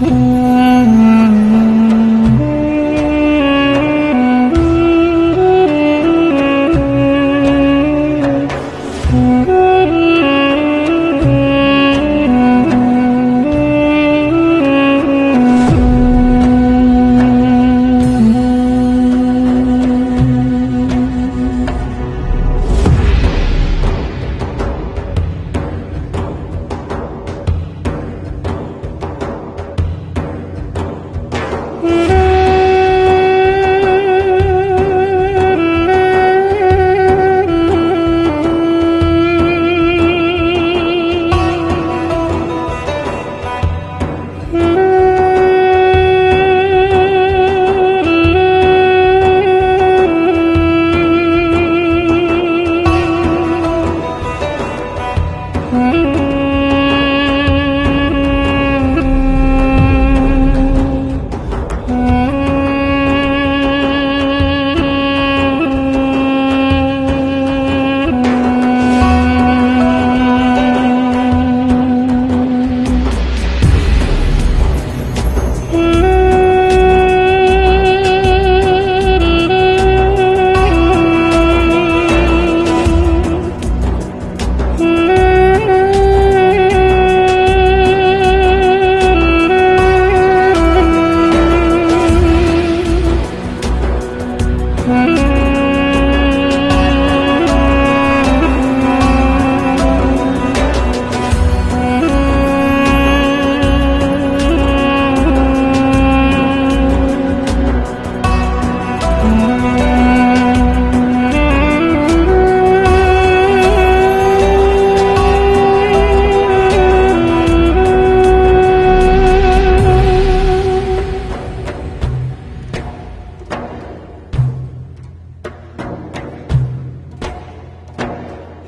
Mm-hmm.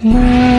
嗯。